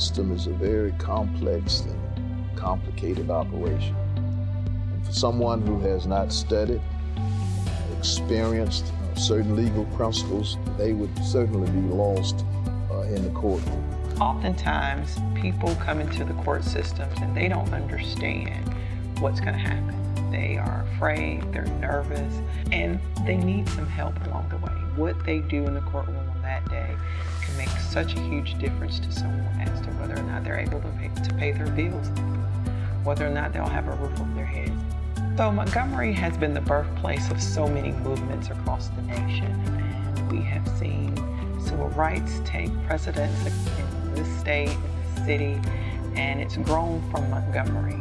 system is a very complex and complicated operation. And for someone who has not studied, experienced uh, certain legal principles, they would certainly be lost uh, in the courtroom. Oftentimes, people come into the court systems and they don't understand what's going to happen. They are afraid, they're nervous, and they need some help along the way. What they do in the courtroom on that day can make such a huge difference to someone as to whether or not they're able to pay, to pay their bills, whether or not they'll have a roof over their head. So Montgomery has been the birthplace of so many movements across the nation, we have seen civil rights take precedence in this state, in this city, and it's grown from Montgomery.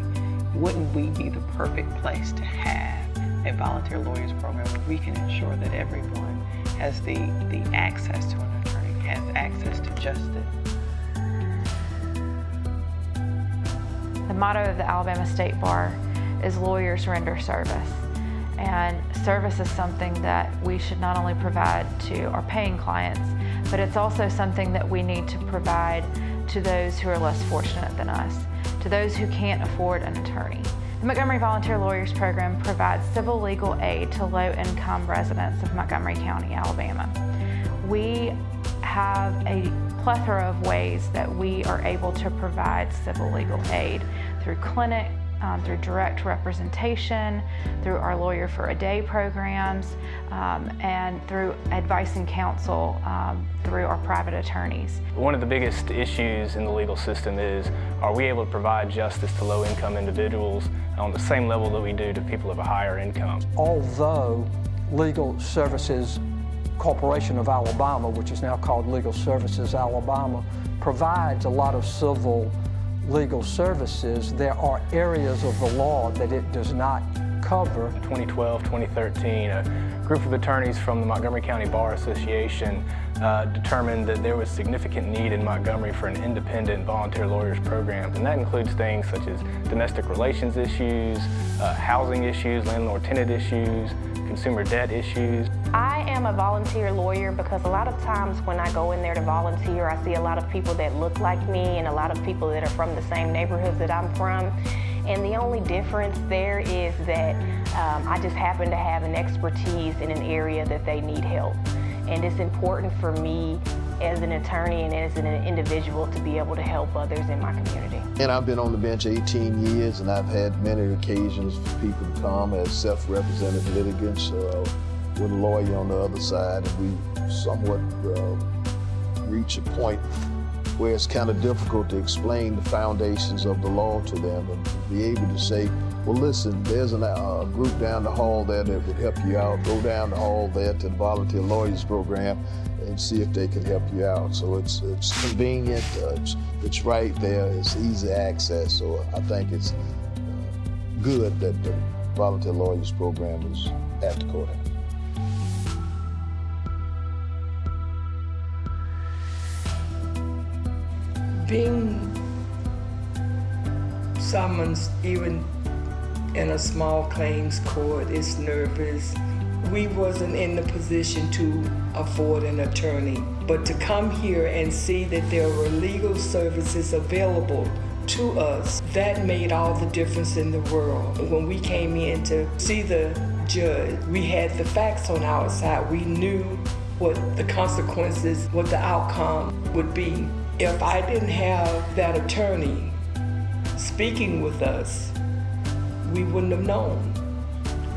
Wouldn't we be the perfect place to have a volunteer lawyers program where we can ensure that everyone has the, the access to an has access to justice? The motto of the Alabama State Bar is lawyers render service. And service is something that we should not only provide to our paying clients, but it's also something that we need to provide to those who are less fortunate than us, to those who can't afford an attorney. The Montgomery Volunteer Lawyers Program provides civil legal aid to low-income residents of Montgomery County, Alabama. We have a plethora of ways that we are able to provide civil legal aid through clinic, um, through direct representation, through our Lawyer for a Day programs, um, and through advice and counsel um, through our private attorneys. One of the biggest issues in the legal system is, are we able to provide justice to low-income individuals on the same level that we do to people of a higher income? Although Legal Services Corporation of Alabama, which is now called Legal Services Alabama, provides a lot of civil legal services, there are areas of the law that it does not cover. 2012, 2013, a group of attorneys from the Montgomery County Bar Association uh, determined that there was significant need in Montgomery for an independent volunteer lawyers program. And that includes things such as domestic relations issues, uh, housing issues, landlord-tenant issues, consumer debt issues. I am a volunteer lawyer because a lot of times when I go in there to volunteer, I see a lot of people that look like me and a lot of people that are from the same neighborhoods that I'm from. And the only difference there is that um, I just happen to have an expertise in an area that they need help. And it's important for me as an attorney and as an individual to be able to help others in my community. And I've been on the bench 18 years and I've had many occasions for people to come as self-represented litigants uh, with a lawyer on the other side and we somewhat uh, reach a point where it's kind of difficult to explain the foundations of the law to them and be able to say, well, listen, there's a uh, group down the hall there that would help you out. Go down the hall there to the Volunteer Lawyers Program and see if they can help you out. So it's, it's convenient, uh, it's, it's right there, it's easy access. So I think it's uh, good that the Volunteer Lawyers Program is at the courthouse. Being summoned even in a small claims court is nervous we wasn't in the position to afford an attorney. But to come here and see that there were legal services available to us, that made all the difference in the world. When we came in to see the judge, we had the facts on our side. We knew what the consequences, what the outcome would be. If I didn't have that attorney speaking with us, we wouldn't have known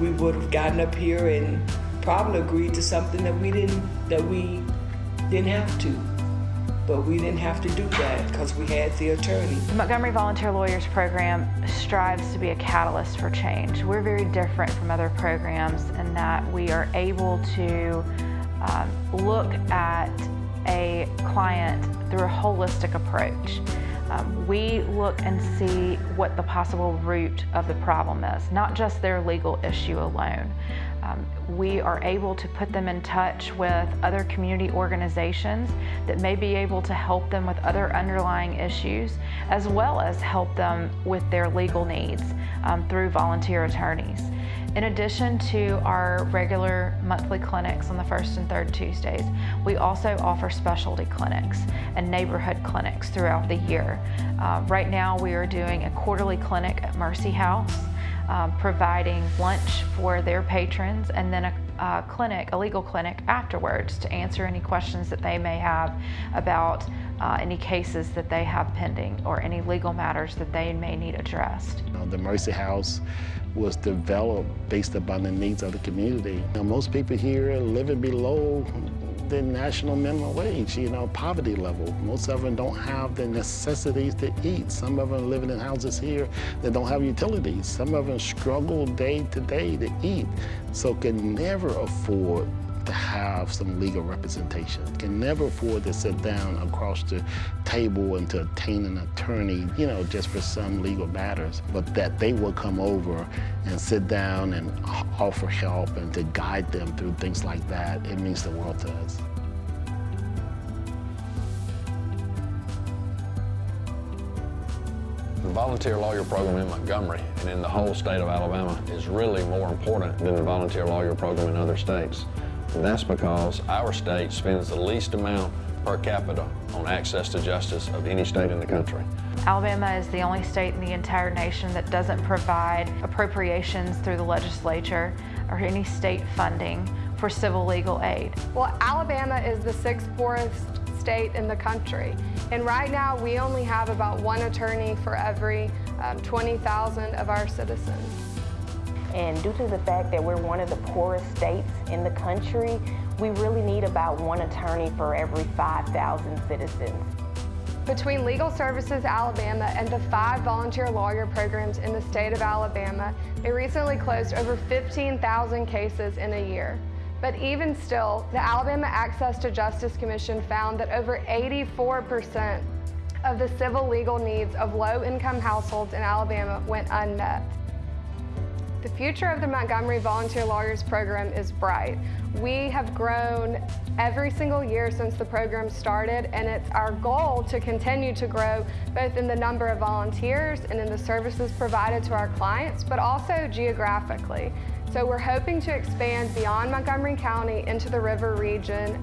we would have gotten up here and probably agreed to something that we didn't that we didn't have to. But we didn't have to do that because we had the attorney. The Montgomery Volunteer Lawyers Program strives to be a catalyst for change. We're very different from other programs in that we are able to um, look at a client through a holistic approach. Um, we look and see what the possible root of the problem is, not just their legal issue alone. Um, we are able to put them in touch with other community organizations that may be able to help them with other underlying issues, as well as help them with their legal needs um, through volunteer attorneys. In addition to our regular monthly clinics on the first and third Tuesdays, we also offer specialty clinics and neighborhood clinics throughout the year. Uh, right now we are doing a quarterly clinic at Mercy House, um, providing lunch for their patrons and then a uh, clinic, a legal clinic afterwards to answer any questions that they may have about uh, any cases that they have pending or any legal matters that they may need addressed. The Mercy House was developed based upon the needs of the community. Most people here living below the national minimum wage, you know, poverty level. Most of them don't have the necessities to eat. Some of them living in houses here that don't have utilities. Some of them struggle day to day to eat, so can never afford to have some legal representation, can never afford to sit down across the table and to obtain an attorney, you know, just for some legal matters, but that they will come over and sit down and offer help and to guide them through things like that, it means the world to us. The volunteer lawyer program in Montgomery and in the whole state of Alabama is really more important than the volunteer lawyer program in other states. And that's because our state spends the least amount per capita on access to justice of any state in the country. Alabama is the only state in the entire nation that doesn't provide appropriations through the legislature or any state funding for civil legal aid. Well, Alabama is the sixth poorest state in the country. And right now we only have about one attorney for every um, 20,000 of our citizens. And due to the fact that we're one of the poorest states in the country, we really need about one attorney for every 5,000 citizens. Between Legal Services Alabama and the five volunteer lawyer programs in the state of Alabama, they recently closed over 15,000 cases in a year. But even still, the Alabama Access to Justice Commission found that over 84% of the civil legal needs of low-income households in Alabama went unmet. The future of the Montgomery Volunteer Lawyers Program is bright. We have grown every single year since the program started and it's our goal to continue to grow both in the number of volunteers and in the services provided to our clients, but also geographically. So we're hoping to expand beyond Montgomery County into the river region.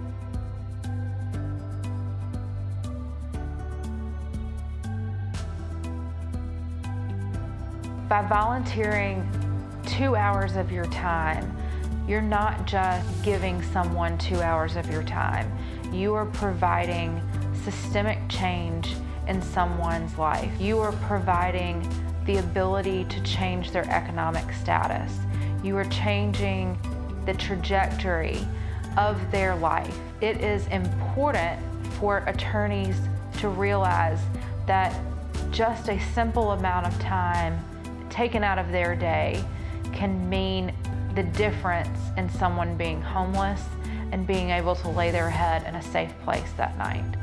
By volunteering two hours of your time, you're not just giving someone two hours of your time. You are providing systemic change in someone's life. You are providing the ability to change their economic status. You are changing the trajectory of their life. It is important for attorneys to realize that just a simple amount of time taken out of their day can mean the difference in someone being homeless and being able to lay their head in a safe place that night.